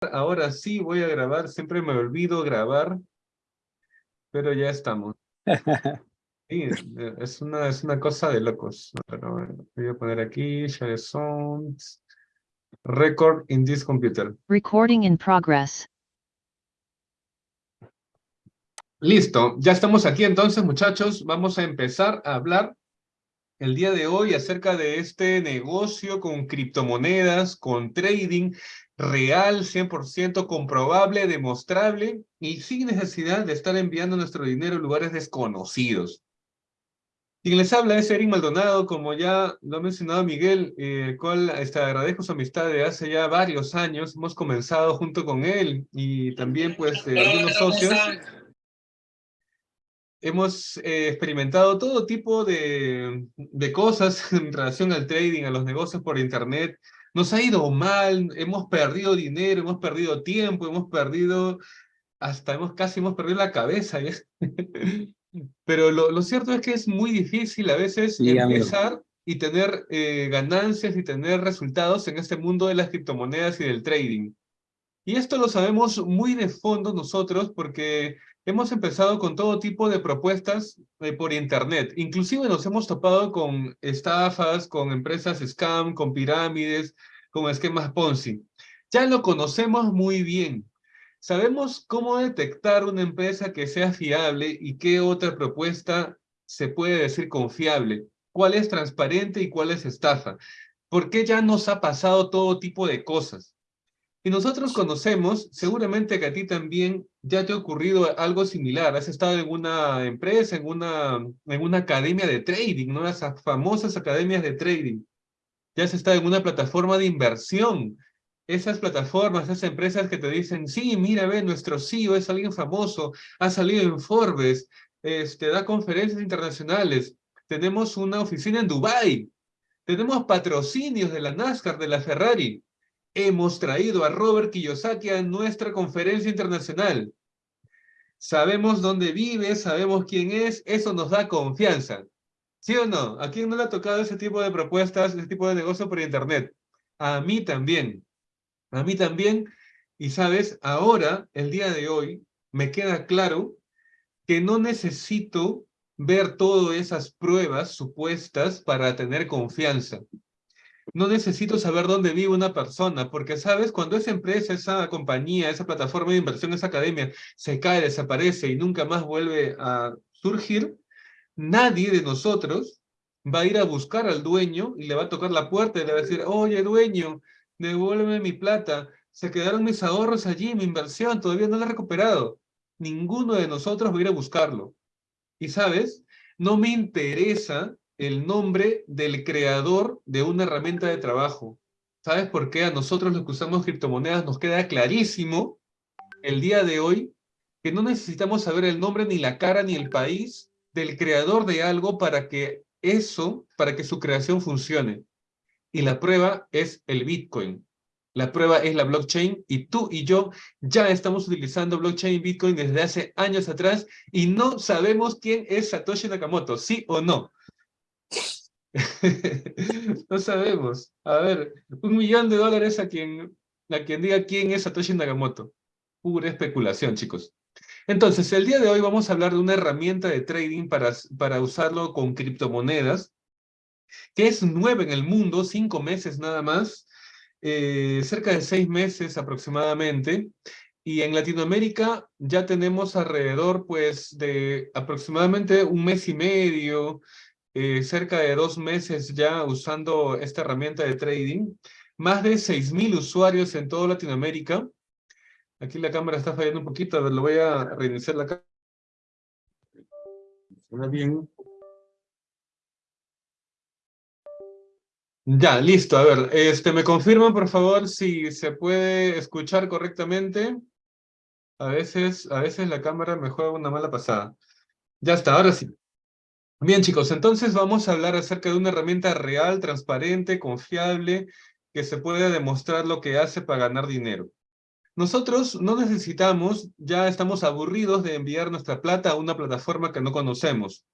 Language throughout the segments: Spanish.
Ahora sí voy a grabar, siempre me olvido grabar, pero ya estamos. Sí, es una, es una cosa de locos. Pero voy a poner aquí, share sounds, record in this computer. Recording in progress. Listo, ya estamos aquí entonces muchachos, vamos a empezar a hablar el día de hoy acerca de este negocio con criptomonedas, con trading real, 100% comprobable, demostrable y sin necesidad de estar enviando nuestro dinero a lugares desconocidos. Quien les habla es Eric Maldonado, como ya lo ha mencionado Miguel, eh, cual este, agradezco su amistad de hace ya varios años. Hemos comenzado junto con él y también pues eh, algunos socios. Hemos eh, experimentado todo tipo de, de cosas en relación al trading, a los negocios por internet, nos ha ido mal, hemos perdido dinero, hemos perdido tiempo, hemos perdido, hasta hemos casi hemos perdido la cabeza. Pero lo, lo, cierto es que es muy difícil a veces empezar y tener eh, ganancias y tener resultados en este mundo de las criptomonedas y del trading. Y esto lo sabemos muy de fondo nosotros porque hemos empezado con todo tipo de propuestas eh, por internet. Inclusive nos hemos topado con estafas, con empresas scam, con pirámides, con esquemas Ponzi. Ya lo conocemos muy bien. Sabemos cómo detectar una empresa que sea fiable y qué otra propuesta se puede decir confiable. Cuál es transparente y cuál es estafa. Porque ya nos ha pasado todo tipo de cosas. Y nosotros conocemos, seguramente que a ti también ya te ha ocurrido algo similar. Has estado en una empresa, en una, en una academia de trading, ¿no? Esas famosas academias de trading. Ya has estado en una plataforma de inversión. Esas plataformas, esas empresas que te dicen, sí, mira, ve, nuestro CEO es alguien famoso, ha salido en Forbes, este, da conferencias internacionales. Tenemos una oficina en Dubai. Tenemos patrocinios de la NASCAR, de la Ferrari hemos traído a Robert Kiyosaki a nuestra conferencia internacional. Sabemos dónde vive, sabemos quién es, eso nos da confianza. ¿Sí o no? ¿A quién no le ha tocado ese tipo de propuestas, ese tipo de negocio por internet? A mí también. A mí también. Y sabes, ahora, el día de hoy, me queda claro que no necesito ver todas esas pruebas supuestas para tener confianza. No necesito saber dónde vive una persona, porque sabes, cuando esa empresa, esa compañía, esa plataforma de inversión, esa academia, se cae, desaparece y nunca más vuelve a surgir, nadie de nosotros va a ir a buscar al dueño y le va a tocar la puerta y le va a decir, oye dueño, devuélveme mi plata, se quedaron mis ahorros allí, mi inversión, todavía no la he recuperado. Ninguno de nosotros va a ir a buscarlo. Y sabes, no me interesa el nombre del creador de una herramienta de trabajo. ¿Sabes por qué a nosotros los que usamos criptomonedas nos queda clarísimo el día de hoy que no necesitamos saber el nombre, ni la cara, ni el país del creador de algo para que eso, para que su creación funcione? Y la prueba es el Bitcoin. La prueba es la blockchain y tú y yo ya estamos utilizando blockchain y Bitcoin desde hace años atrás y no sabemos quién es Satoshi Nakamoto, ¿sí o no? no sabemos. A ver, un millón de dólares a quien, a quien diga quién es Satoshi Nakamoto. Pura especulación, chicos. Entonces, el día de hoy vamos a hablar de una herramienta de trading para, para usarlo con criptomonedas, que es nueva en el mundo, cinco meses nada más, eh, cerca de seis meses aproximadamente, y en Latinoamérica ya tenemos alrededor pues de aproximadamente un mes y medio, eh, cerca de dos meses ya usando esta herramienta de trading, más de 6.000 usuarios en toda Latinoamérica. Aquí la cámara está fallando un poquito, a ver, lo voy a reiniciar la cámara. Suena bien. Ya, listo. A ver, este, ¿me confirman, por favor, si se puede escuchar correctamente? A veces, a veces la cámara me juega una mala pasada. Ya está, ahora sí. Bien chicos, entonces vamos a hablar acerca de una herramienta real, transparente, confiable, que se puede demostrar lo que hace para ganar dinero. Nosotros no necesitamos, ya estamos aburridos de enviar nuestra plata a una plataforma que no conocemos.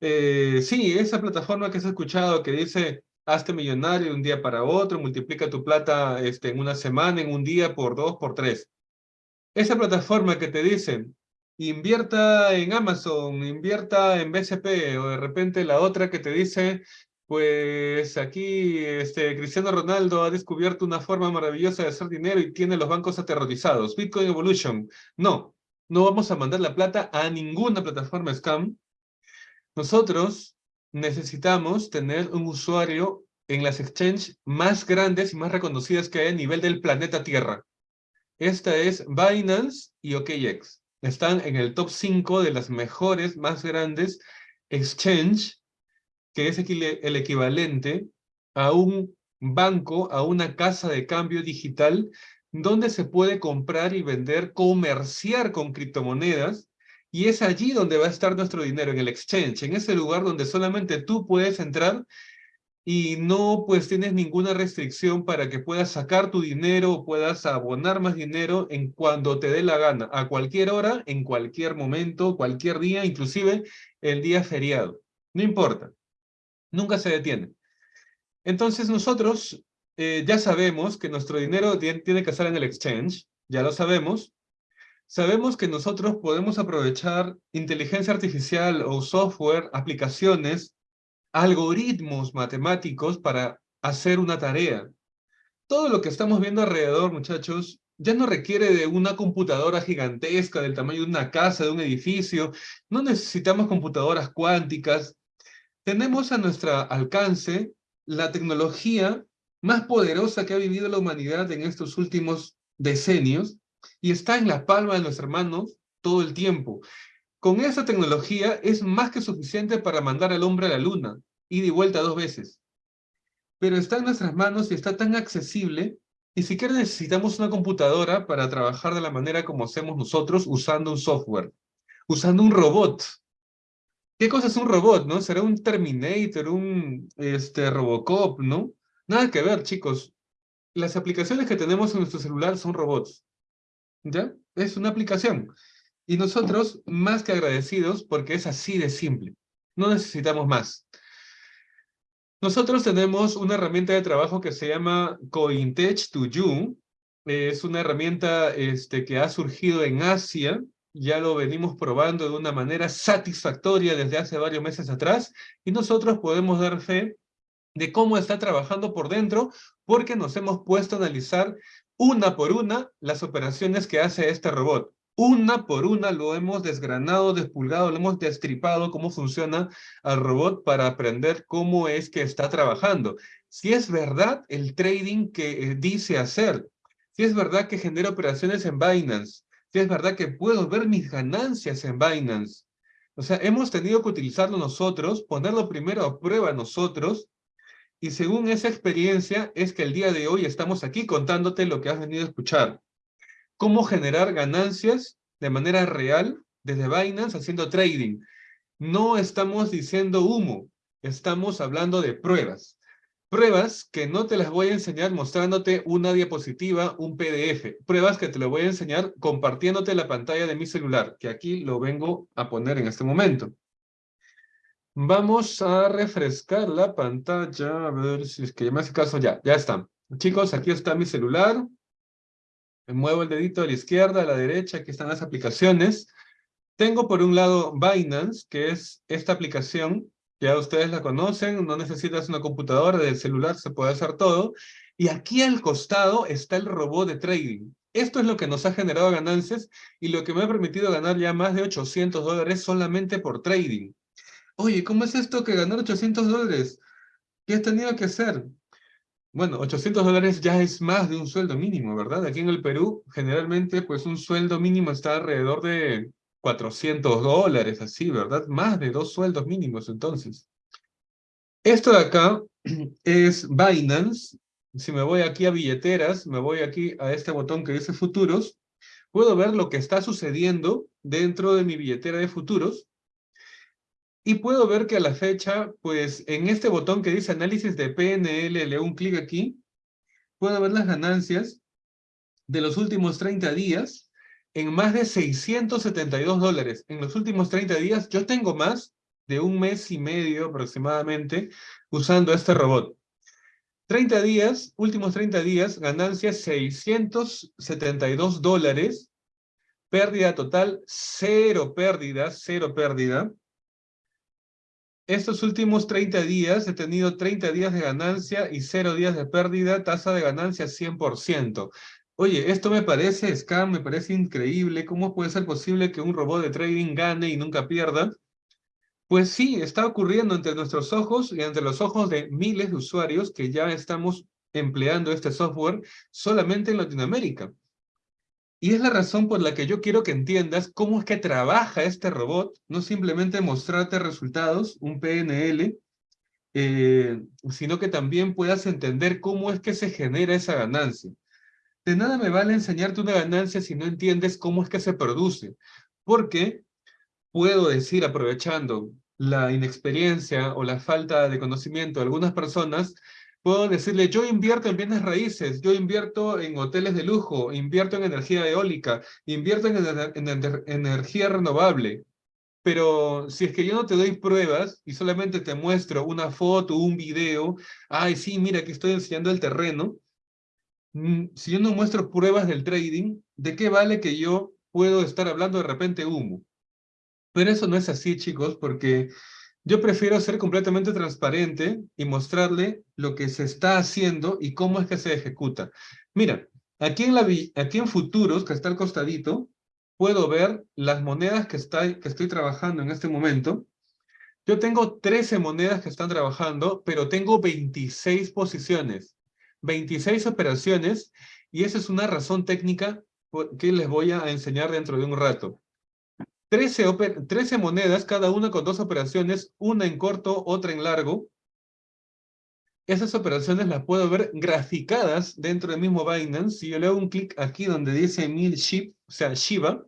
Eh, sí, esa plataforma que has escuchado que dice, hazte millonario de un día para otro, multiplica tu plata este, en una semana, en un día, por dos, por tres. Esa plataforma que te dicen, invierta en Amazon, invierta en BCP, o de repente la otra que te dice, pues aquí este, Cristiano Ronaldo ha descubierto una forma maravillosa de hacer dinero y tiene los bancos aterrorizados. Bitcoin Evolution. No, no vamos a mandar la plata a ninguna plataforma scam. Nosotros necesitamos tener un usuario en las exchanges más grandes y más reconocidas que hay a nivel del planeta Tierra. Esta es Binance y OKX. Están en el top 5 de las mejores, más grandes exchange que es el equivalente a un banco, a una casa de cambio digital, donde se puede comprar y vender, comerciar con criptomonedas, y es allí donde va a estar nuestro dinero, en el exchange, en ese lugar donde solamente tú puedes entrar y no pues tienes ninguna restricción para que puedas sacar tu dinero o puedas abonar más dinero en cuando te dé la gana, a cualquier hora, en cualquier momento, cualquier día, inclusive el día feriado. No importa nunca se detiene. Entonces nosotros eh, ya sabemos que nuestro dinero tiene, que estar en el exchange, ya lo sabemos. Sabemos que nosotros podemos aprovechar inteligencia artificial o software, aplicaciones, algoritmos matemáticos para hacer una tarea. Todo lo que estamos viendo alrededor, muchachos, ya no requiere de una computadora gigantesca del tamaño de una casa, de un edificio. No necesitamos computadoras cuánticas tenemos a nuestro alcance la tecnología más poderosa que ha vivido la humanidad en estos últimos decenios y está en la palma de nuestras manos todo el tiempo. Con esa tecnología es más que suficiente para mandar al hombre a la luna, y de vuelta dos veces. Pero está en nuestras manos y está tan accesible, ni siquiera necesitamos una computadora para trabajar de la manera como hacemos nosotros usando un software, usando un robot. ¿Qué cosa es un robot, no? ¿Será un Terminator, un este, Robocop, no? Nada que ver, chicos. Las aplicaciones que tenemos en nuestro celular son robots. ¿Ya? Es una aplicación. Y nosotros, más que agradecidos, porque es así de simple. No necesitamos más. Nosotros tenemos una herramienta de trabajo que se llama CoinTech to You. Es una herramienta este, que ha surgido en Asia, ya lo venimos probando de una manera satisfactoria desde hace varios meses atrás y nosotros podemos dar fe de cómo está trabajando por dentro porque nos hemos puesto a analizar una por una las operaciones que hace este robot. Una por una lo hemos desgranado, despulgado, lo hemos destripado cómo funciona el robot para aprender cómo es que está trabajando. Si es verdad el trading que eh, dice hacer, si es verdad que genera operaciones en Binance, si es verdad que puedo ver mis ganancias en Binance. O sea, hemos tenido que utilizarlo nosotros, ponerlo primero a prueba nosotros, y según esa experiencia es que el día de hoy estamos aquí contándote lo que has venido a escuchar. Cómo generar ganancias de manera real desde Binance haciendo trading. No estamos diciendo humo, estamos hablando de pruebas. Pruebas que no te las voy a enseñar mostrándote una diapositiva, un PDF. Pruebas que te lo voy a enseñar compartiéndote la pantalla de mi celular, que aquí lo vengo a poner en este momento. Vamos a refrescar la pantalla, a ver si es que me hace caso. Ya, ya está. Chicos, aquí está mi celular. Me muevo el dedito a la izquierda, a la derecha, aquí están las aplicaciones. Tengo por un lado Binance, que es esta aplicación ya ustedes la conocen, no necesitas una computadora, del celular se puede hacer todo. Y aquí al costado está el robot de trading. Esto es lo que nos ha generado ganancias y lo que me ha permitido ganar ya más de 800 dólares solamente por trading. Oye, ¿cómo es esto que ganar 800 dólares? ¿Qué has tenido que hacer? Bueno, 800 dólares ya es más de un sueldo mínimo, ¿verdad? Aquí en el Perú, generalmente, pues un sueldo mínimo está alrededor de 400 dólares, así, ¿verdad? Más de dos sueldos mínimos, entonces. Esto de acá es Binance. Si me voy aquí a billeteras, me voy aquí a este botón que dice futuros, puedo ver lo que está sucediendo dentro de mi billetera de futuros. Y puedo ver que a la fecha, pues en este botón que dice análisis de PNL, le un clic aquí, puedo ver las ganancias de los últimos 30 días en más de 672 dólares. En los últimos 30 días yo tengo más de un mes y medio aproximadamente usando este robot. 30 días, últimos 30 días, ganancia 672 dólares, pérdida total, cero pérdida, cero pérdida. Estos últimos 30 días he tenido 30 días de ganancia y 0 días de pérdida, tasa de ganancia 100%. Oye, esto me parece scam, me parece increíble. ¿Cómo puede ser posible que un robot de trading gane y nunca pierda? Pues sí, está ocurriendo entre nuestros ojos y entre los ojos de miles de usuarios que ya estamos empleando este software solamente en Latinoamérica. Y es la razón por la que yo quiero que entiendas cómo es que trabaja este robot, no simplemente mostrarte resultados, un PNL, eh, sino que también puedas entender cómo es que se genera esa ganancia. De nada me vale enseñarte una ganancia si no entiendes cómo es que se produce, porque puedo decir, aprovechando la inexperiencia o la falta de conocimiento de algunas personas, Puedo decirle, yo invierto en bienes raíces, yo invierto en hoteles de lujo, invierto en energía eólica, invierto en, energía renovable. Pero si es que yo no te doy pruebas y solamente te muestro una foto, un video, ay, sí, mira, aquí estoy enseñando el terreno. Mm, si yo no muestro pruebas del trading, ¿de qué vale que yo puedo estar hablando de repente humo? Pero eso no es así, chicos, porque yo prefiero ser completamente transparente y mostrarle lo que se está haciendo y cómo es que se ejecuta. Mira, aquí en, la, aquí en futuros, que está al costadito, puedo ver las monedas que, está, que estoy trabajando en este momento. Yo tengo 13 monedas que están trabajando, pero tengo 26 posiciones, 26 operaciones, y esa es una razón técnica que les voy a enseñar dentro de un rato. 13, monedas, cada una con dos operaciones, una en corto, otra en largo. Esas operaciones las puedo ver graficadas dentro del mismo Binance. Si yo le hago un clic aquí donde dice 1000 SHIB, o sea, Shiba,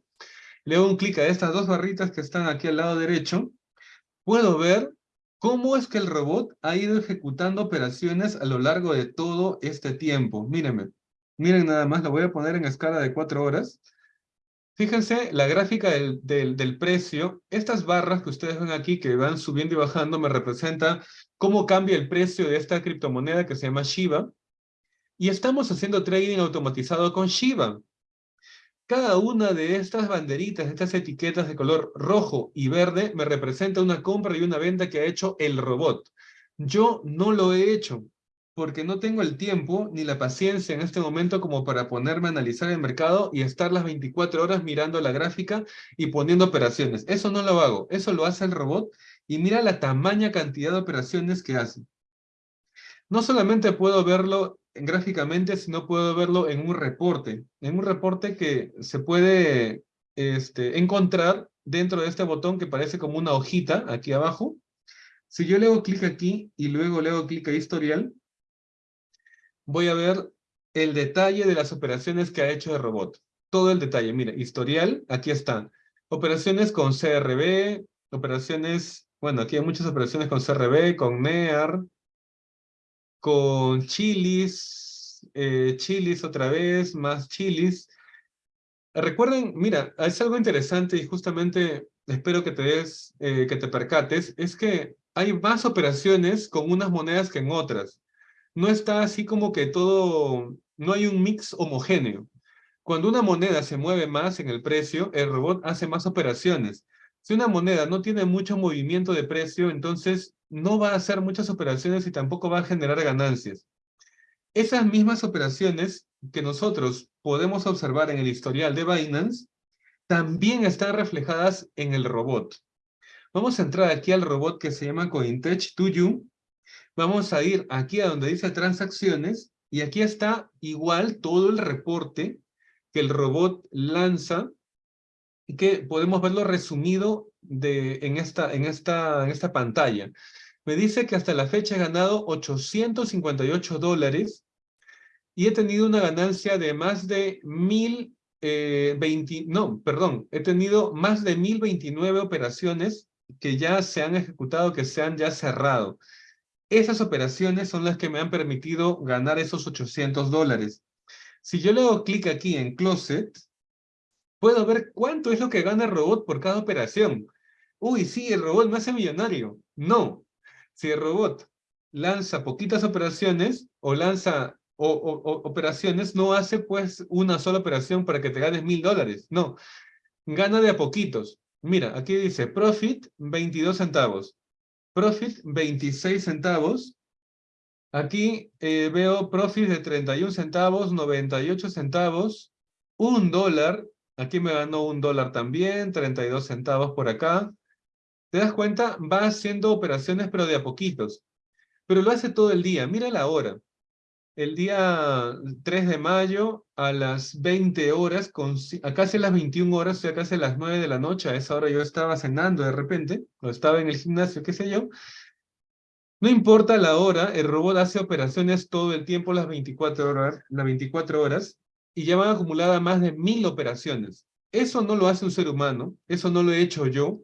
le hago un clic a estas dos barritas que están aquí al lado derecho, puedo ver cómo es que el robot ha ido ejecutando operaciones a lo largo de todo este tiempo. Mírenme, miren nada más, lo voy a poner en escala de cuatro horas. Fíjense la gráfica del, del, precio. Estas barras que ustedes ven aquí que van subiendo y bajando me representa cómo cambia el precio de esta criptomoneda que se llama Shiba. Y estamos haciendo trading automatizado con Shiba. Cada una de estas banderitas, estas etiquetas de color rojo y verde, me representa una compra y una venta que ha hecho el robot. Yo no lo he hecho porque no tengo el tiempo ni la paciencia en este momento como para ponerme a analizar el mercado y estar las 24 horas mirando la gráfica y poniendo operaciones. Eso no lo hago, eso lo hace el robot y mira la tamaña cantidad de operaciones que hace. No solamente puedo verlo gráficamente, sino puedo verlo en un reporte, en un reporte que se puede este, encontrar dentro de este botón que parece como una hojita aquí abajo. Si yo le hago clic aquí y luego le hago clic a historial, voy a ver el detalle de las operaciones que ha hecho el robot. Todo el detalle, mira, historial, aquí están. Operaciones con CRB, operaciones, bueno, aquí hay muchas operaciones con CRB, con NEAR, con chilis, eh, chilis otra vez, más chilis. Recuerden, mira, es algo interesante y justamente espero que te des, eh, que te percates, es que hay más operaciones con unas monedas que en otras no está así como que todo, no hay un mix homogéneo. Cuando una moneda se mueve más en el precio, el robot hace más operaciones. Si una moneda no tiene mucho movimiento de precio, entonces no va a hacer muchas operaciones y tampoco va a generar ganancias. Esas mismas operaciones que nosotros podemos observar en el historial de Binance, también están reflejadas en el robot. Vamos a entrar aquí al robot que se llama Cointech 2U Vamos a ir aquí a donde dice transacciones y aquí está igual todo el reporte que el robot lanza y que podemos verlo resumido en, esta, en, esta, en esta pantalla. Me dice que hasta la fecha he ganado 858 dólares y he tenido una ganancia de más de 1020, eh, no, perdón, he tenido más de 1029 operaciones que ya se han ejecutado, que se han ya cerrado. Esas operaciones son las que me han permitido ganar esos 800 dólares. Si yo le hago clic aquí en Closet, puedo ver cuánto es lo que gana el robot por cada operación. Uy, sí, el robot me hace millonario. No. Si el robot lanza poquitas operaciones o lanza o, operaciones, no hace pues una sola operación para que te ganes mil dólares. No, gana de a poquitos. Mira, aquí dice profit 22 centavos, profit 26 centavos. Aquí eh, veo profit de 31 centavos, 98 centavos, un dólar. Aquí me ganó un dólar también, 32 centavos por acá. ¿Te das cuenta? Va haciendo operaciones pero de a poquitos. Pero lo hace todo el día. Mira la hora el día 3 de mayo a las 20 horas, a casi las 21 horas, o sea, casi a las 9 de la noche, a esa hora yo estaba cenando de repente, o estaba en el gimnasio, qué sé yo. No importa la hora, el robot hace operaciones todo el tiempo, las 24 horas, las 24 horas, y ya van acumuladas más de mil operaciones. Eso no lo hace un ser humano, eso no lo he hecho yo,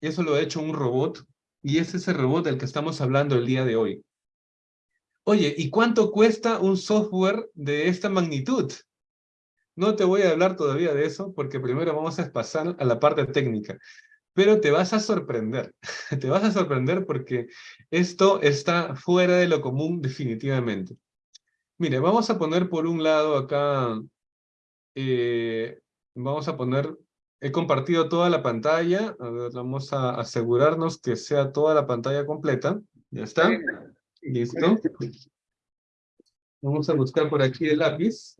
eso lo ha hecho un robot, y es ese robot del que estamos hablando el día de hoy. Oye, ¿y cuánto cuesta un software de esta magnitud? No te voy a hablar todavía de eso, porque primero vamos a pasar a la parte técnica. Pero te vas a sorprender, te vas a sorprender porque esto está fuera de lo común definitivamente. Mire, vamos a poner por un lado acá, eh, vamos a poner, he compartido toda la pantalla, a ver, vamos a asegurarnos que sea toda la pantalla completa, ya está. Listo. Vamos a buscar por aquí el lápiz.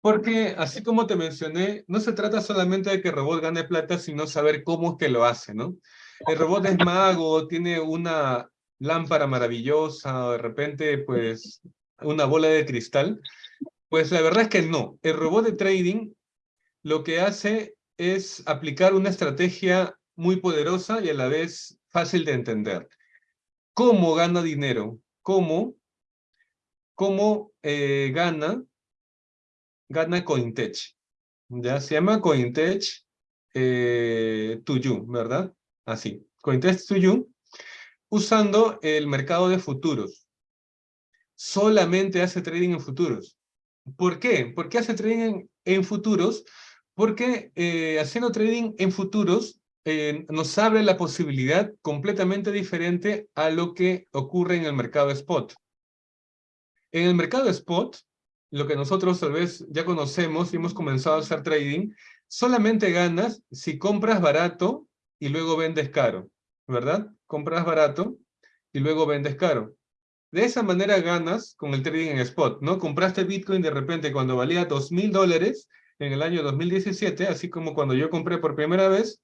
Porque, así como te mencioné, no se trata solamente de que el robot gane plata, sino saber cómo es que lo hace, ¿no? El robot es mago, tiene una lámpara maravillosa, o de repente, pues, una bola de cristal. Pues la verdad es que no. El robot de trading lo que hace es aplicar una estrategia muy poderosa y a la vez fácil de entender. ¿Cómo gana dinero? ¿Cómo? ¿Cómo eh, gana? Gana Cointech. Ya se llama Cointech eh, to you, ¿verdad? Así, Cointech to you, usando el mercado de futuros. Solamente hace trading en futuros. ¿Por qué? ¿Por qué hace trading en, futuros? Porque eh, haciendo trading en futuros eh, nos abre la posibilidad completamente diferente a lo que ocurre en el mercado spot. En el mercado spot, lo que nosotros tal vez ya conocemos y hemos comenzado a hacer trading, solamente ganas si compras barato y luego vendes caro, ¿verdad? Compras barato y luego vendes caro. De esa manera ganas con el trading en spot, ¿no? Compraste Bitcoin de repente cuando valía dos mil dólares en el año 2017, así como cuando yo compré por primera vez,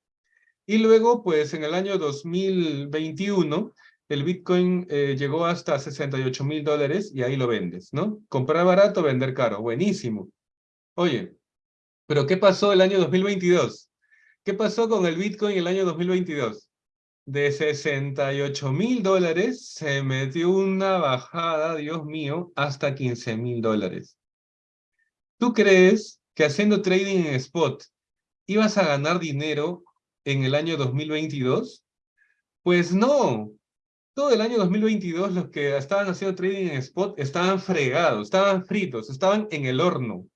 y luego, pues en el año 2021, el Bitcoin eh, llegó hasta 68 mil dólares y ahí lo vendes, ¿no? Comprar barato, vender caro. Buenísimo. Oye, ¿pero qué pasó el año 2022? ¿Qué pasó con el Bitcoin el año 2022? De 68 mil dólares se metió una bajada, Dios mío, hasta 15 mil dólares. ¿Tú crees que haciendo trading en spot ibas a ganar dinero en el año 2022? Pues no. Todo el año 2022 los que estaban haciendo trading en spot estaban fregados, estaban fritos, estaban en el horno.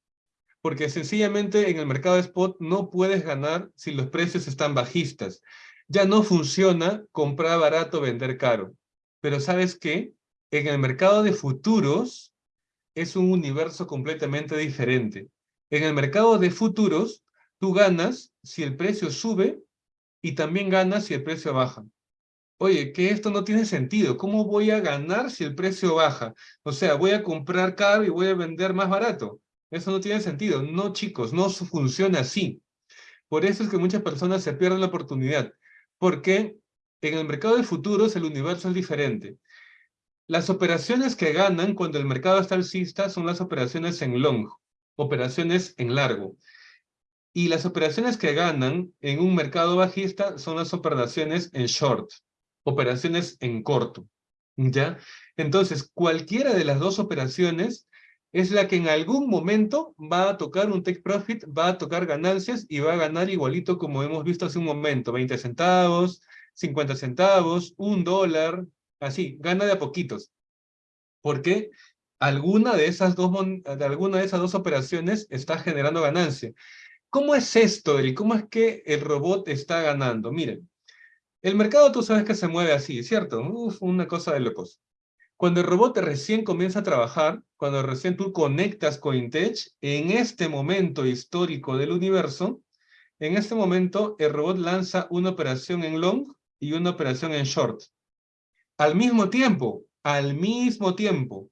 Porque sencillamente en el mercado de spot no puedes ganar si los precios están bajistas. Ya no funciona comprar barato, vender caro. Pero ¿sabes qué? En el mercado de futuros es un universo completamente diferente. En el mercado de futuros, tú ganas si el precio sube y también ganas si el precio baja. Oye, que esto no tiene sentido. ¿Cómo voy a ganar si el precio baja? O sea, voy a comprar caro y voy a vender más barato. Eso no tiene sentido. No, chicos, no funciona así. Por eso es que muchas personas se pierden la oportunidad. Porque en el mercado de futuros el universo es diferente. Las operaciones que ganan cuando el mercado está alcista son las operaciones en long, operaciones en largo. Y las operaciones que ganan en un mercado bajista son las operaciones en short, operaciones en corto. ¿Ya? Entonces, cualquiera de las dos operaciones es la que en algún momento va a tocar un take profit, va a tocar ganancias y va a ganar igualito como hemos visto hace un momento, 20 centavos, 50 centavos, un dólar, así, gana de a poquitos. Porque alguna de esas dos, de alguna de esas dos operaciones está generando ganancia. ¿Cómo es esto, Eri? ¿Cómo es que el robot está ganando? Miren, El mercado tú sabes que se mueve así, ¿cierto? Uf, una cosa de locos. Cuando el robot recién comienza a trabajar, cuando recién tú conectas Cointech, en este momento histórico del universo, en este momento el robot lanza una operación en long y una operación en short. Al mismo tiempo, al mismo tiempo,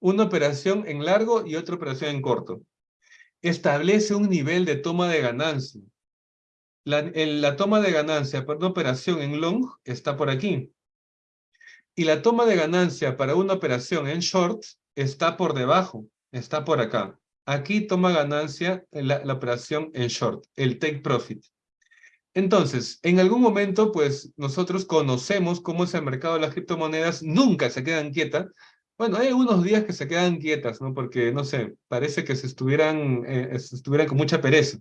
una operación en largo y otra operación en corto. Establece un nivel de toma de ganancia. La, toma de ganancia para una operación en long está por aquí. Y la toma de ganancia para una operación en short está por debajo, está por acá. Aquí toma ganancia la, la operación en short, el take profit. Entonces, en algún momento, pues, nosotros conocemos cómo es el mercado de las criptomonedas, nunca se quedan quietas. Bueno, hay unos días que se quedan quietas, ¿no? Porque, no sé, parece que se estuvieran, eh, se estuvieran con mucha pereza.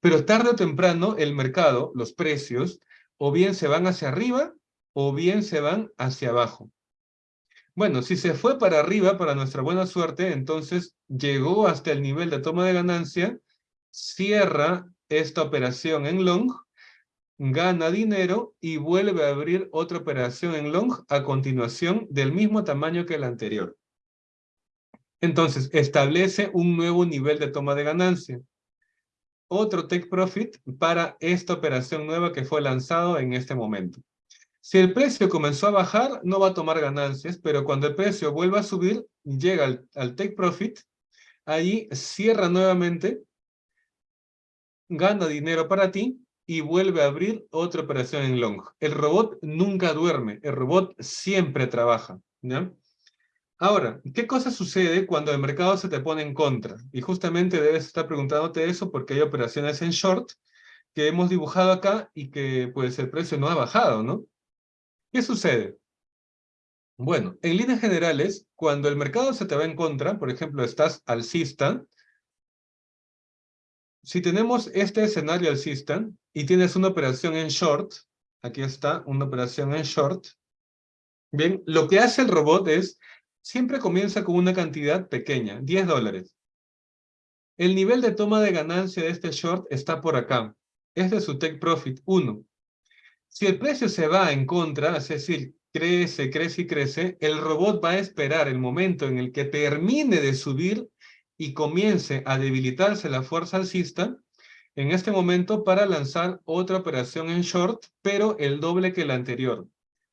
Pero tarde o temprano, el mercado, los precios, o bien se van hacia arriba, o bien se van hacia abajo. Bueno, si se fue para arriba, para nuestra buena suerte, entonces llegó hasta el nivel de toma de ganancia, cierra esta operación en long, gana dinero y vuelve a abrir otra operación en long a continuación del mismo tamaño que la anterior. Entonces, establece un nuevo nivel de toma de ganancia. Otro take profit para esta operación nueva que fue lanzado en este momento. Si el precio comenzó a bajar, no va a tomar ganancias, pero cuando el precio vuelva a subir, llega al, take profit, ahí cierra nuevamente, gana dinero para ti y vuelve a abrir otra operación en long. El robot nunca duerme, el robot siempre trabaja. Ahora, ¿qué cosa sucede cuando el mercado se te pone en contra? Y justamente debes estar preguntándote eso porque hay operaciones en short que hemos dibujado acá y que pues el precio no ha bajado, ¿no? ¿Qué sucede? Bueno, en líneas generales, cuando el mercado se te va en contra, por ejemplo, estás alcista, si tenemos este escenario alcista y tienes una operación en short, aquí está una operación en short, bien, lo que hace el robot es, siempre comienza con una cantidad pequeña, 10 dólares. El nivel de toma de ganancia de este short está por acá. Este es su take profit 1. Si el precio se va en contra, es decir, crece, crece y crece, el robot va a esperar el momento en el que termine de subir y comience a debilitarse la fuerza alcista, en este momento para lanzar otra operación en short, pero el doble que la anterior.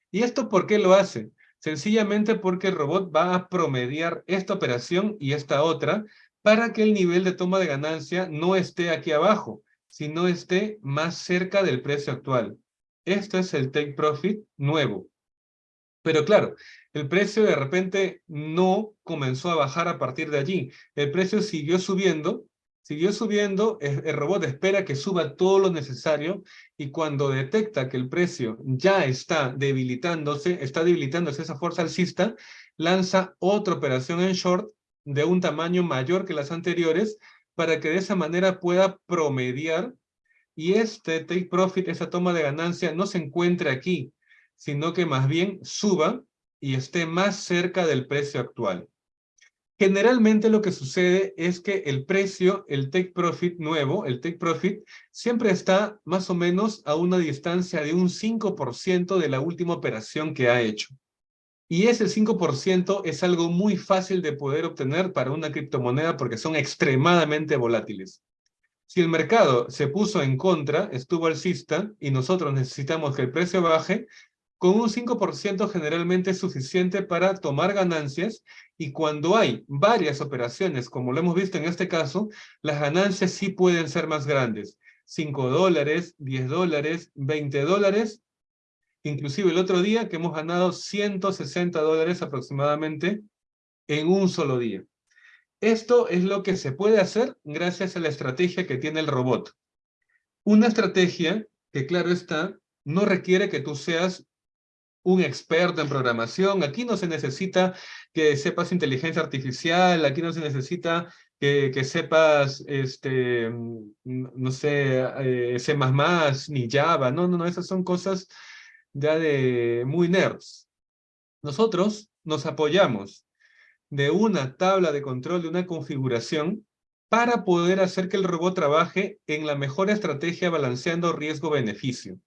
¿Y esto por qué lo hace? Sencillamente porque el robot va a promediar esta operación y esta otra para que el nivel de toma de ganancia no esté aquí abajo, sino esté más cerca del precio actual. Este es el take profit nuevo. Pero claro, el precio de repente no comenzó a bajar a partir de allí. El precio siguió subiendo, siguió subiendo, el, robot espera que suba todo lo necesario y cuando detecta que el precio ya está debilitándose, está debilitándose esa fuerza alcista, lanza otra operación en short de un tamaño mayor que las anteriores para que de esa manera pueda promediar y este take profit, esa toma de ganancia, no se encuentre aquí, sino que más bien suba y esté más cerca del precio actual. Generalmente lo que sucede es que el precio, el take profit nuevo, el take profit, siempre está más o menos a una distancia de un 5% de la última operación que ha hecho. Y ese 5% es algo muy fácil de poder obtener para una criptomoneda porque son extremadamente volátiles. Si el mercado se puso en contra, estuvo alcista, y nosotros necesitamos que el precio baje, con un 5% generalmente es suficiente para tomar ganancias, y cuando hay varias operaciones, como lo hemos visto en este caso, las ganancias sí pueden ser más grandes. 5 dólares, 10 dólares, 20 dólares, inclusive el otro día que hemos ganado 160 dólares aproximadamente en un solo día. Esto es lo que se puede hacer gracias a la estrategia que tiene el robot. Una estrategia que, claro está, no requiere que tú seas un experto en programación. Aquí no se necesita que sepas inteligencia artificial, aquí no se necesita que, sepas, este, no sé, eh, C++, ni Java. No, no, no, esas son cosas ya de muy nerds. Nosotros nos apoyamos de una tabla de control, de una configuración, para poder hacer que el robot trabaje en la mejor estrategia balanceando riesgo-beneficio.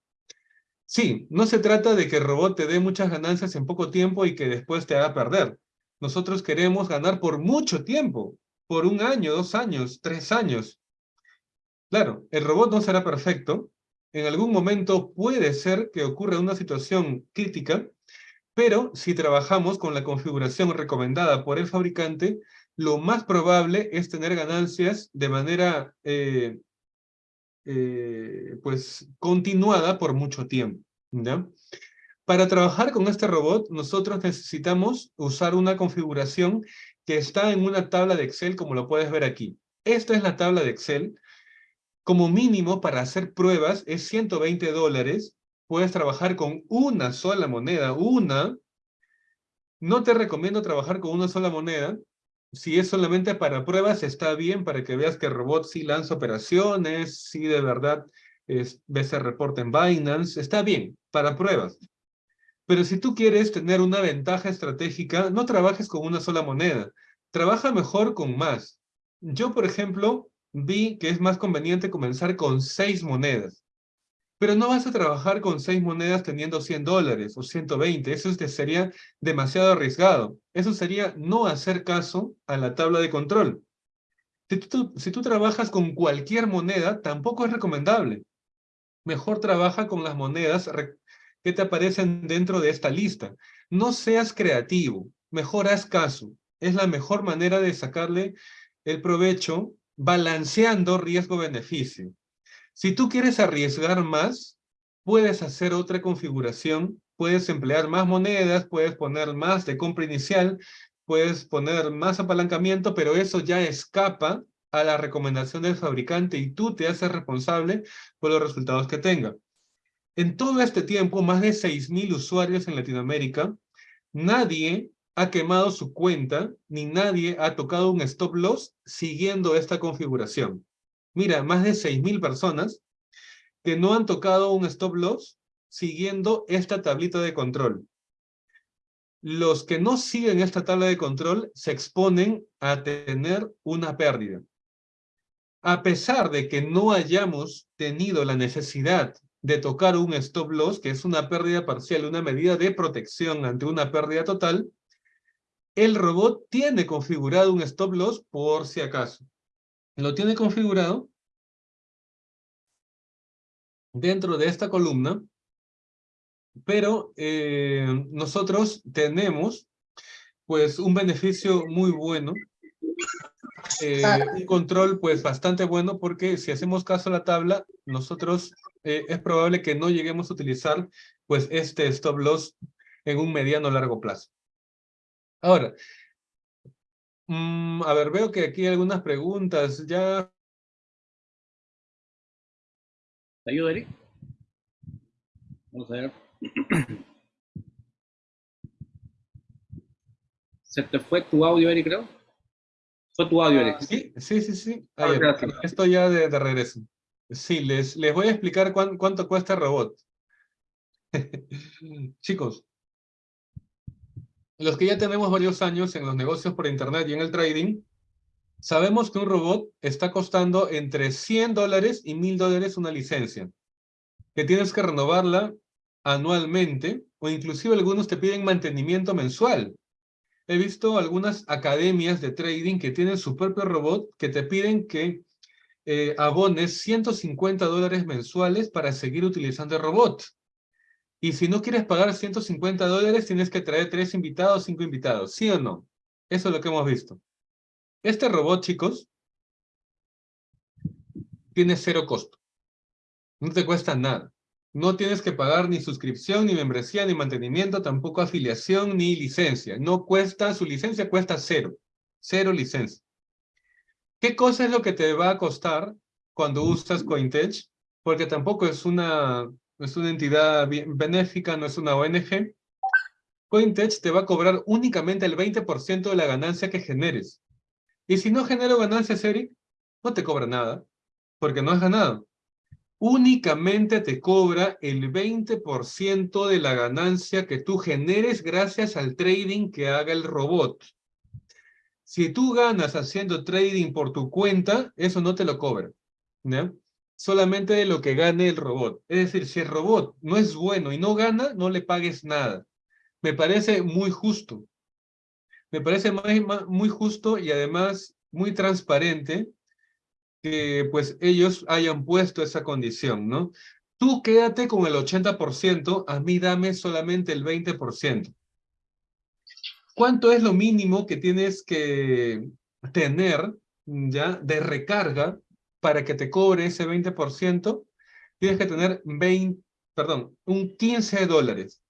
Sí, no se trata de que el robot te dé muchas ganancias en poco tiempo y que después te haga perder. Nosotros queremos ganar por mucho tiempo, por un año, dos años, tres años. Claro, el robot no será perfecto. En algún momento puede ser que ocurra una situación crítica, pero si trabajamos con la configuración recomendada por el fabricante, lo más probable es tener ganancias de manera eh, eh, pues, continuada por mucho tiempo. Para trabajar con este robot, nosotros necesitamos usar una configuración que está en una tabla de Excel, como lo puedes ver aquí. Esta es la tabla de Excel. Como mínimo, para hacer pruebas, es 120 dólares. Puedes trabajar con una sola moneda, una. No te recomiendo trabajar con una sola moneda. Si es solamente para pruebas, está bien para que veas que el robot sí lanza operaciones, sí de verdad es, ves el reporte en Binance, está bien, para pruebas. Pero si tú quieres tener una ventaja estratégica, no trabajes con una sola moneda. Trabaja mejor con más. Yo, por ejemplo, vi que es más conveniente comenzar con seis monedas. Pero no vas a trabajar con seis monedas teniendo 100 dólares o 120. Eso sería demasiado arriesgado. Eso sería no hacer caso a la tabla de control. Si tú, si tú trabajas con cualquier moneda, tampoco es recomendable. Mejor trabaja con las monedas que te aparecen dentro de esta lista. No seas creativo, mejor haz caso. Es la mejor manera de sacarle el provecho balanceando riesgo-beneficio. Si tú quieres arriesgar más, puedes hacer otra configuración, puedes emplear más monedas, puedes poner más de compra inicial, puedes poner más apalancamiento, pero eso ya escapa a la recomendación del fabricante y tú te haces responsable por los resultados que tenga. En todo este tiempo, más de 6.000 usuarios en Latinoamérica, nadie ha quemado su cuenta, ni nadie ha tocado un stop loss siguiendo esta configuración. Mira, más de 6.000 personas que no han tocado un stop loss siguiendo esta tablita de control. Los que no siguen esta tabla de control se exponen a tener una pérdida. A pesar de que no hayamos tenido la necesidad de tocar un stop loss, que es una pérdida parcial, una medida de protección ante una pérdida total, el robot tiene configurado un stop loss por si acaso. Lo tiene configurado dentro de esta columna, pero eh, nosotros tenemos pues un beneficio muy bueno, eh, un control pues bastante bueno porque si hacemos caso a la tabla, nosotros eh, es probable que no lleguemos a utilizar pues este stop loss en un mediano largo plazo. Ahora, mm, a ver, veo que aquí hay algunas preguntas. Ya. ¿Te ayudo, Eric? Vamos a ver. ¿Se te fue tu audio, Eric, creo? Fue tu audio, Eric. Sí, sí, sí, sí. Ahí, estoy ya de, de regreso. Sí, les, les voy a explicar cuánto cuesta el robot. Chicos, los que ya tenemos varios años en los negocios por internet y en el trading, sabemos que un robot está costando entre 100 dólares y 1000 dólares una licencia, que tienes que renovarla anualmente, o inclusive algunos te piden mantenimiento mensual. He visto algunas academias de trading que tienen su propio robot que te piden que eh, abones 150 dólares mensuales para seguir utilizando el robot. Y si no quieres pagar 150 dólares, tienes que traer tres invitados, cinco invitados, ¿sí o no? Eso es lo que hemos visto. Este robot, chicos, tiene cero costo. No te cuesta nada. No tienes que pagar ni suscripción, ni membresía, ni mantenimiento, tampoco afiliación, ni licencia. No cuesta, su licencia cuesta cero. Cero licencia. ¿Qué cosa es lo que te va a costar cuando usas Cointech? Porque tampoco es una, es una entidad benéfica, no es una ONG. Cointech te va a cobrar únicamente el 20% de la ganancia que generes. Y si no genero ganancias, Eric, no te cobra nada, porque no has ganado. Únicamente te cobra el 20% de la ganancia que tú generes gracias al trading que haga el robot. Si tú ganas haciendo trading por tu cuenta, eso no te lo cobra. Solamente de lo que gane el robot. Es decir, si el robot no es bueno y no gana, no le pagues nada. Me parece muy justo. Me parece muy, muy justo y además muy transparente que pues ellos hayan puesto esa condición, ¿no? Tú quédate con el 80%, a mí dame solamente el 20%. ¿Cuánto es lo mínimo que tienes que tener ya de recarga para que te cobre ese 20%? Tienes que tener 20, perdón, un 15 dólares.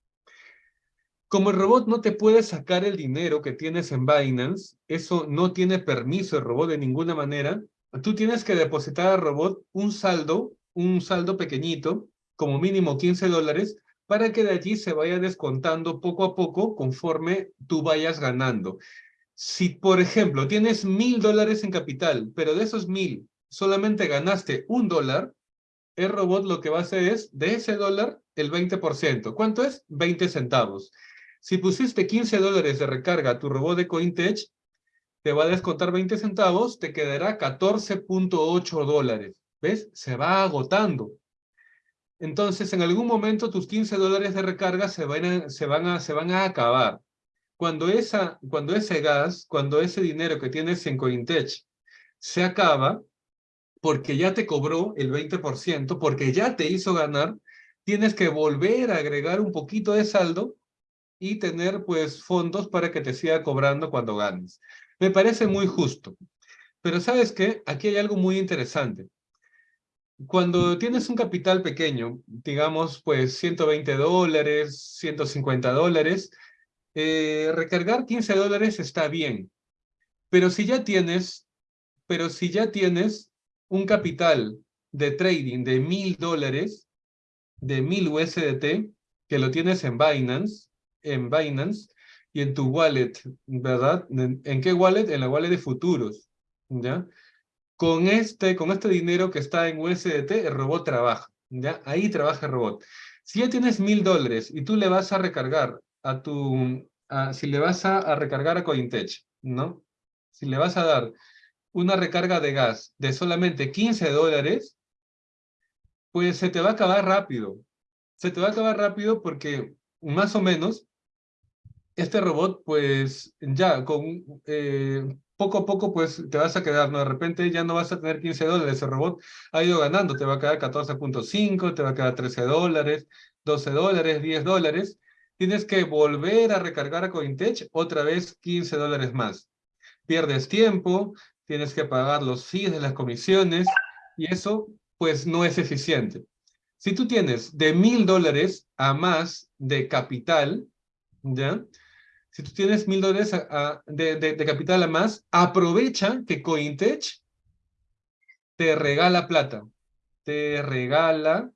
Como el robot no te puede sacar el dinero que tienes en Binance, eso no tiene permiso el robot de ninguna manera, tú tienes que depositar al robot un saldo, un saldo pequeñito, como mínimo 15 dólares, para que de allí se vaya descontando poco a poco conforme tú vayas ganando. Si, por ejemplo, tienes mil dólares en capital, pero de esos mil solamente ganaste un dólar, el robot lo que va a hacer es, de ese dólar, el 20%. ¿Cuánto es? 20 centavos. Si pusiste 15 dólares de recarga a tu robot de Cointech, te va a descontar 20 centavos, te quedará 14.8 dólares. ¿Ves? Se va agotando. Entonces, en algún momento tus 15 dólares de recarga se van a, se van a, se van a acabar. Cuando, esa, cuando ese gas, cuando ese dinero que tienes en Cointech se acaba, porque ya te cobró el 20%, porque ya te hizo ganar, tienes que volver a agregar un poquito de saldo y tener pues fondos para que te siga cobrando cuando ganes. Me parece muy justo. Pero ¿sabes qué? Aquí hay algo muy interesante. Cuando tienes un capital pequeño, digamos pues 120 dólares, 150 dólares, eh, recargar 15 dólares está bien. Pero si ya tienes, pero si ya tienes un capital de trading de mil dólares, de mil USDT, que lo tienes en Binance, en Binance y en tu wallet, ¿verdad? ¿En, qué wallet? En la wallet de futuros, ¿ya? Con este, con este dinero que está en USDT, el robot trabaja, ¿ya? Ahí trabaja el robot. Si ya tienes mil dólares y tú le vas a recargar a tu, si le vas a, a recargar a Cointech, ¿no? Si le vas a dar una recarga de gas de solamente 15 dólares, pues se te va a acabar rápido. Se te va a acabar rápido porque más o menos este robot, pues ya con eh, poco a poco, pues te vas a quedar, ¿no? De repente ya no vas a tener 15 dólares, el robot ha ido ganando, te va a quedar 14.5, te va a quedar 13 dólares, 12 dólares, 10 dólares. Tienes que volver a recargar a Cointech otra vez 15 dólares más. Pierdes tiempo, tienes que pagar los fees de las comisiones, y eso, pues, no es eficiente. Si tú tienes de mil dólares a más de capital, ¿ya? Si tú tienes mil dólares de, capital a más, aprovecha que Cointech te regala plata, te regala,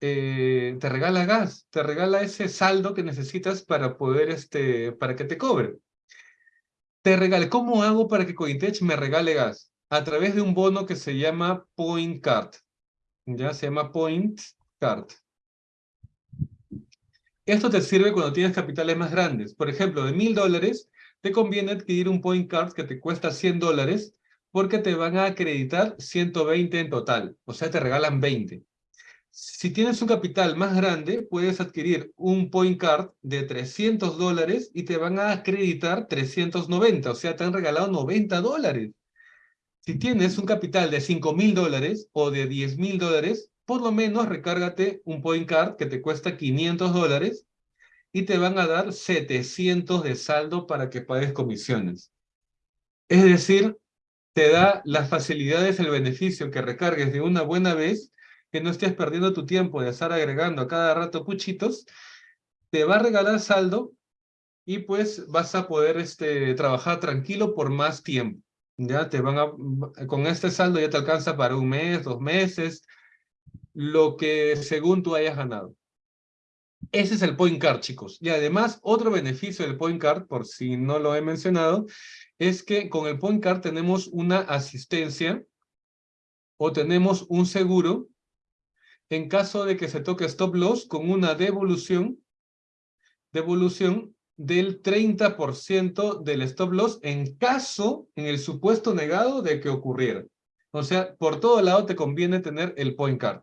eh, te regala gas, te regala ese saldo que necesitas para poder, este, para que te cobre. Te regale, ¿cómo hago para que Cointech me regale gas? A través de un bono que se llama Point Card. Ya se llama Point Card. Esto te sirve cuando tienes capitales más grandes. Por ejemplo, de mil dólares, te conviene adquirir un point card que te cuesta 100 dólares porque te van a acreditar 120 en total. O sea, te regalan 20. Si tienes un capital más grande, puedes adquirir un point card de 300 dólares y te van a acreditar 390. O sea, te han regalado 90 dólares. Si tienes un capital de 5 mil dólares o de 10 mil dólares, por lo menos recárgate un point card que te cuesta 500 dólares y te van a dar 700 de saldo para que pagues comisiones. Es decir, te da las facilidades, el beneficio que recargues de una buena vez, que no estés perdiendo tu tiempo de estar agregando a cada rato puchitos, te va a regalar saldo y pues vas a poder este, trabajar tranquilo por más tiempo. Ya te van a, con este saldo ya te alcanza para un mes, dos meses, lo que según tú hayas ganado. Ese es el point card, chicos. Y además, otro beneficio del point card, por si no lo he mencionado, es que con el point card tenemos una asistencia o tenemos un seguro en caso de que se toque stop loss con una devolución, devolución del 30% del stop loss en caso, en el supuesto negado de que ocurriera. O sea, por todo lado te conviene tener el point card.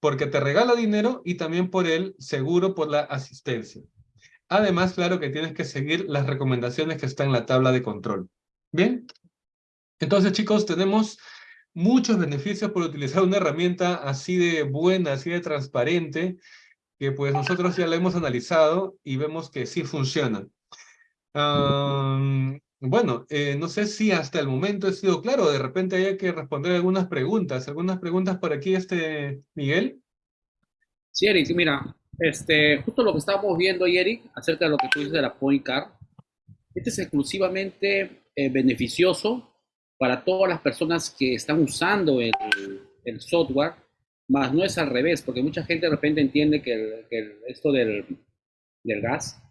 Porque te regala dinero y también por el seguro por la asistencia. Además, claro que tienes que seguir las recomendaciones que están en la tabla de control. ¿Bien? Entonces, chicos, tenemos muchos beneficios por utilizar una herramienta así de buena, así de transparente, que pues nosotros ya la hemos analizado y vemos que sí funciona. bueno, eh, no sé si hasta el momento he sido claro, de repente hay que responder algunas preguntas. ¿Algunas preguntas por aquí, este Miguel? Sí, Eric, mira, este, justo lo que estábamos viendo, Eric, acerca de lo que tú dices de la Point Card, este es exclusivamente eh, beneficioso para todas las personas que están usando el, software, más no es al revés, porque mucha gente de repente entiende que, esto del, gas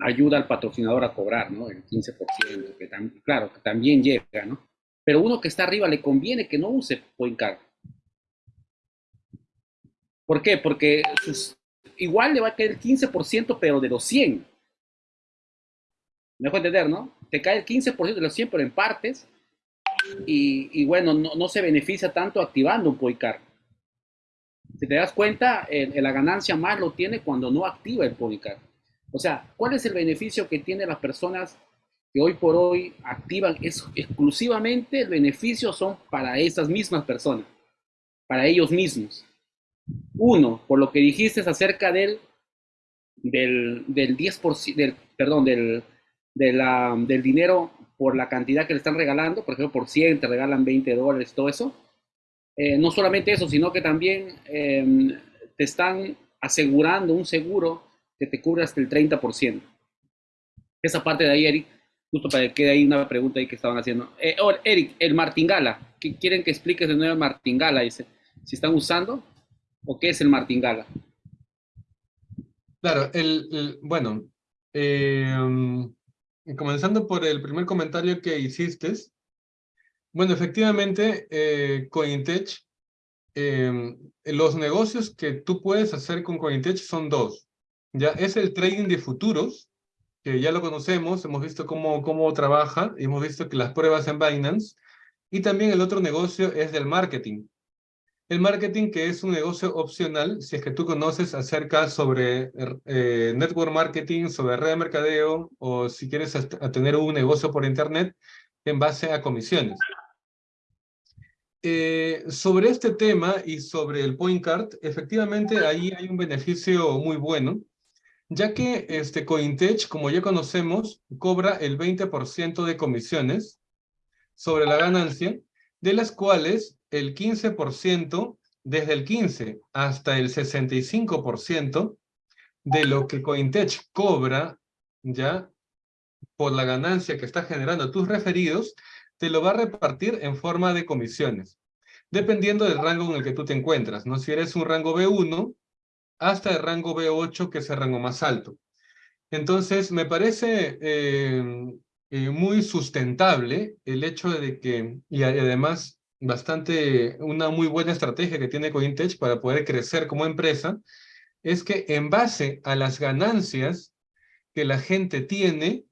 ayuda al patrocinador a cobrar, ¿no? El 15%, que claro, también llega, ¿no? Pero uno que está arriba le conviene que no use Point Card. ¿Por qué? Porque igual le va a caer el 15%, pero de los 100. Me dejo entender, ¿no? Te cae el 15% de los 100, pero en partes. Y, bueno, no, se beneficia tanto activando un POICAR. Si te das cuenta, la ganancia más lo tiene cuando no activa el POICAR. O sea, ¿cuál es el beneficio que tienen las personas que hoy por hoy activan? Es exclusivamente el beneficio son para esas mismas personas, para ellos mismos. Uno, por lo que dijiste acerca del, del, del 10%, del, perdón, del, del dinero por la cantidad que le están regalando, por ejemplo, por 100 te regalan 20 dólares, todo eso. Eh, no solamente eso, sino que también em, te están asegurando un seguro que te cubre hasta el 30%. Esa parte de ahí, Eric, justo para que quede ahí una pregunta ahí que estaban haciendo. Eh, Eric, el martingala, ¿quieren que expliques de nuevo el martingala? Dice, si están usando, o qué es el martingala. Claro, el, bueno, em, comenzando por el primer comentario que hiciste, bueno, efectivamente, eh, Cointech, em, los negocios que tú puedes hacer con Cointech son dos. Ya es el trading de futuros, que ya lo conocemos, hemos visto cómo, cómo trabaja, hemos visto que las pruebas en Binance, y también el otro negocio es del marketing. El marketing, que es un negocio opcional, si es que tú conoces acerca sobre eh, network marketing, sobre red de mercadeo, o si quieres tener un negocio por internet en base a comisiones. Eh, sobre este tema y sobre el point card, efectivamente ahí hay un beneficio muy bueno, ya que este Cointech, como ya conocemos, cobra el 20% de comisiones sobre la ganancia, de las cuales el 15%, desde el 15 hasta el 65% de lo que Cointech cobra, ya, por la ganancia que está generando tus referidos, te lo va a repartir en forma de comisiones, dependiendo del rango en el que tú te encuentras, ¿no? Si eres un rango B1, hasta el rango B8, que es el rango más alto. Entonces, me parece eh, eh, muy sustentable el hecho de que, y además bastante, una muy buena estrategia que tiene Cointech para poder crecer como empresa, es que en base a las ganancias que la gente tiene,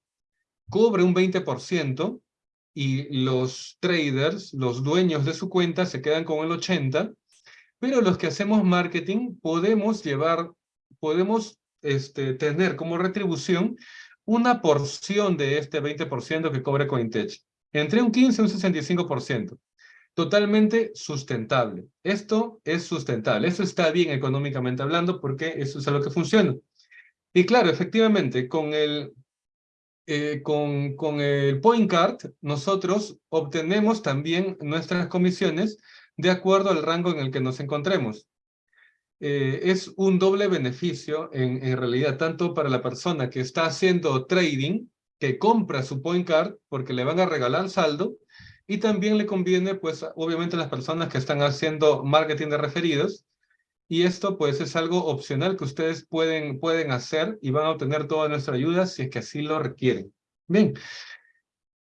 cobre un 20% y los traders, los dueños de su cuenta, se quedan con el 80%, pero los que hacemos marketing podemos llevar, podemos este, tener como retribución una porción de este 20% que cobre Cointech, entre un 15 y un 65% totalmente sustentable. Esto es sustentable, eso está bien económicamente hablando porque eso es a lo que funciona. Y claro, efectivamente, con el, eh, con, con el point card, nosotros obtenemos también nuestras comisiones de acuerdo al rango en el que nos encontremos. Eh, es un doble beneficio en, realidad, tanto para la persona que está haciendo trading, que compra su point card porque le van a regalar saldo, y también le conviene, pues, obviamente a las personas que están haciendo marketing de referidos. Y esto, pues, es algo opcional que ustedes pueden, pueden hacer y van a obtener toda nuestra ayuda si es que así lo requieren. Bien.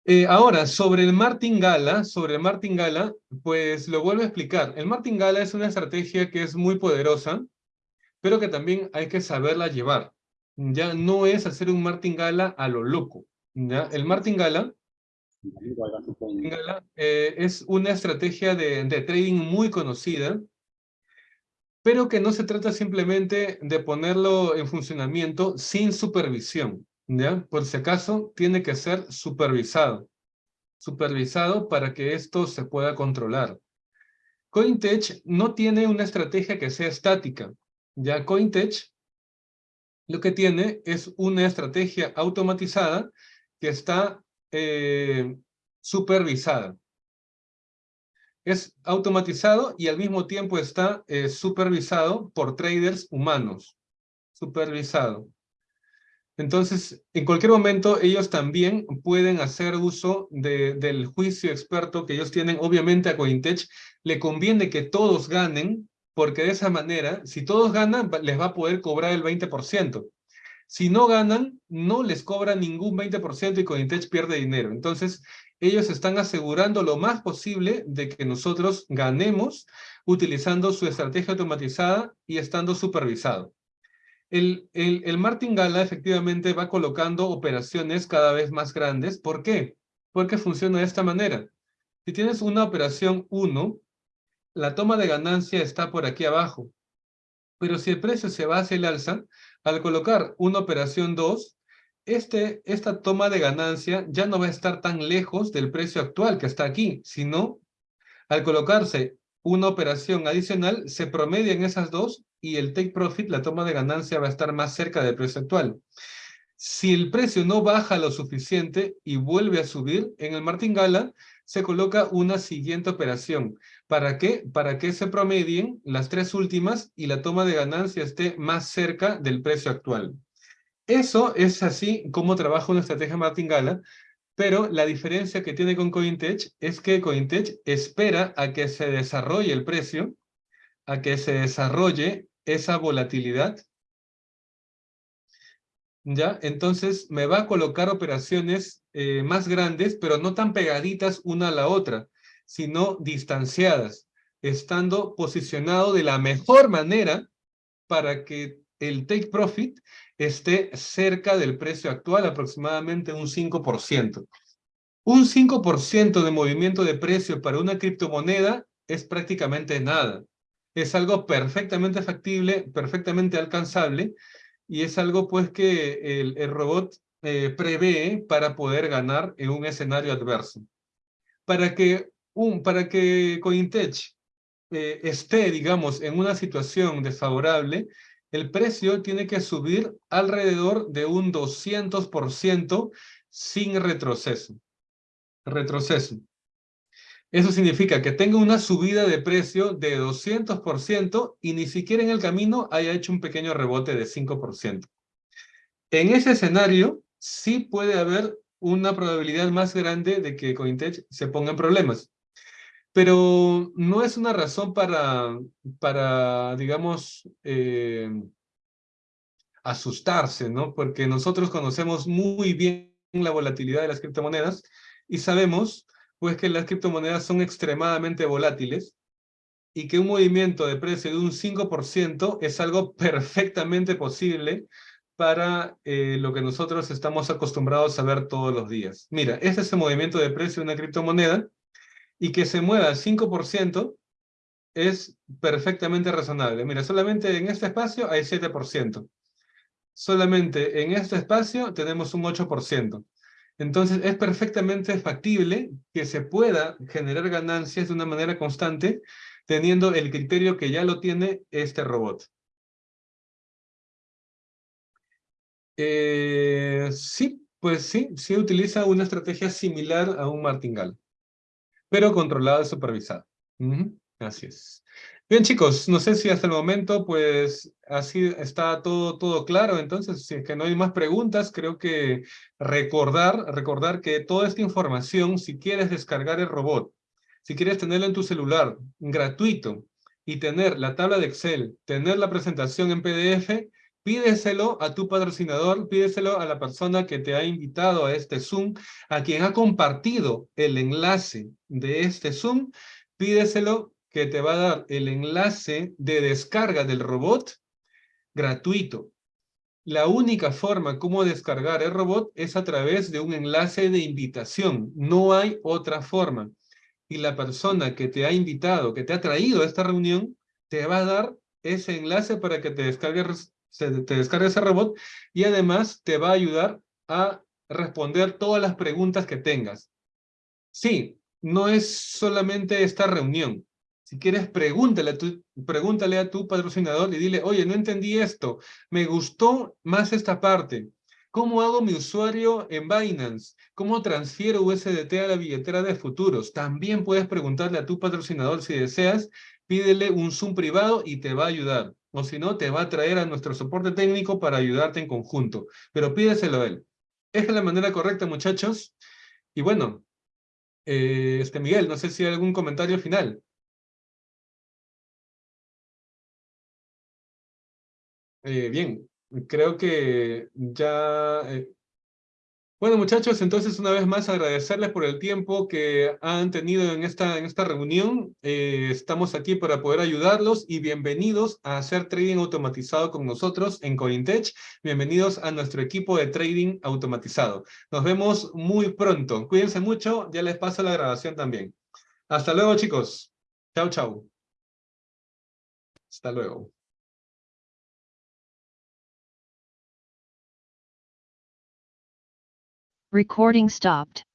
Eh, ahora, sobre el martingala, sobre el martingala, pues lo vuelvo a explicar. El martingala es una estrategia que es muy poderosa, pero que también hay que saberla llevar. Ya no es hacer un martingala a lo loco. ¿ya? El martingala Gala, eh, es una estrategia de, de trading muy conocida, pero que no se trata simplemente de ponerlo en funcionamiento sin supervisión. Por si acaso, tiene que ser supervisado. Supervisado para que esto se pueda controlar. Cointech no tiene una estrategia que sea estática. Ya Cointech lo que tiene es una estrategia automatizada que está eh, supervisada. Es automatizado y al mismo tiempo está eh, supervisado por traders humanos. Supervisado. Entonces, en cualquier momento, ellos también pueden hacer uso del juicio experto que ellos tienen. Obviamente a Cointech le conviene que todos ganen, porque de esa manera, si todos ganan, les va a poder cobrar el 20%. Si no ganan, no les cobra ningún 20% y Cointech pierde dinero. Entonces, ellos están asegurando lo más posible de que nosotros ganemos utilizando su estrategia automatizada y estando supervisado. El, el, Martin Gala efectivamente va colocando operaciones cada vez más grandes. ¿Por qué? Porque funciona de esta manera. Si tienes una operación 1, la toma de ganancia está por aquí abajo. Pero si el precio se va hacia el alza, al colocar una operación 2, este, esta toma de ganancia ya no va a estar tan lejos del precio actual que está aquí, sino al colocarse una operación adicional, se promedian esas dos y el take profit, la toma de ganancia, va a estar más cerca del precio actual. Si el precio no baja lo suficiente y vuelve a subir, en el martingala se coloca una siguiente operación. ¿Para qué? Para que se promedien las tres últimas y la toma de ganancia esté más cerca del precio actual. Eso es así como trabaja una estrategia martingala, pero la diferencia que tiene con Cointech es que Cointech espera a que se desarrolle el precio, a que se desarrolle esa volatilidad, ¿ya? Entonces me va a colocar operaciones eh, más grandes, pero no tan pegaditas una a la otra, sino distanciadas, estando posicionado de la mejor manera para que el take profit esté cerca del precio actual, aproximadamente un 5%. Un 5% de movimiento de precio para una criptomoneda es prácticamente nada es algo perfectamente factible, perfectamente alcanzable, y es algo pues que el, robot eh, prevé para poder ganar en un escenario adverso. Para que, un, para que Cointech eh, esté, digamos, en una situación desfavorable, el precio tiene que subir alrededor de un 200% sin retroceso. Retroceso. Eso significa que tenga una subida de precio de 200% y ni siquiera en el camino haya hecho un pequeño rebote de 5%. En ese escenario, sí puede haber una probabilidad más grande de que Cointech se ponga en problemas. Pero no es una razón para, para digamos, eh, asustarse, ¿no? Porque nosotros conocemos muy bien la volatilidad de las criptomonedas y sabemos pues que las criptomonedas son extremadamente volátiles y que un movimiento de precio de un 5% es algo perfectamente posible para eh, lo que nosotros estamos acostumbrados a ver todos los días. Mira, este es el movimiento de precio de una criptomoneda y que se mueva al 5% es perfectamente razonable. Mira, solamente en este espacio hay 7%. Solamente en este espacio tenemos un 8%. Entonces es perfectamente factible que se pueda generar ganancias de una manera constante teniendo el criterio que ya lo tiene este robot. Eh, sí, pues sí, sí utiliza una estrategia similar a un martingale, pero controlada y supervisada. Así es. Bien chicos, no sé si hasta el momento pues así está todo, todo claro, entonces si es que no hay más preguntas, creo que recordar, recordar que toda esta información, si quieres descargar el robot, si quieres tenerlo en tu celular, gratuito, y tener la tabla de Excel, tener la presentación en PDF, pídeselo a tu patrocinador, pídeselo a la persona que te ha invitado a este Zoom, a quien ha compartido el enlace de este Zoom, pídeselo que te va a dar el enlace de descarga del robot gratuito. La única forma como descargar el robot es a través de un enlace de invitación. No hay otra forma. Y la persona que te ha invitado, que te ha traído a esta reunión, te va a dar ese enlace para que te descargues, te descargue ese robot y además te va a ayudar a responder todas las preguntas que tengas. Sí, no es solamente esta reunión. Si quieres, pregúntale a, tu, pregúntale a tu patrocinador y dile, oye, no entendí esto, me gustó más esta parte. ¿Cómo hago mi usuario en Binance? ¿Cómo transfiero USDT a la billetera de futuros? También puedes preguntarle a tu patrocinador si deseas, pídele un Zoom privado y te va a ayudar. O si no, te va a traer a nuestro soporte técnico para ayudarte en conjunto. Pero pídeselo a él. Es la manera correcta, muchachos. Y bueno, eh, este Miguel, no sé si hay algún comentario final. Eh, bien, creo que ya... eh, Bueno, muchachos, entonces una vez más agradecerles por el tiempo que han tenido en esta, en esta reunión. Eh, estamos aquí para poder ayudarlos y bienvenidos a hacer trading automatizado con nosotros en Cointech. Bienvenidos a nuestro equipo de trading automatizado. Nos vemos muy pronto. Cuídense mucho, ya les paso la grabación también. Hasta luego, chicos. Chao, chao. Hasta luego. Recording stopped.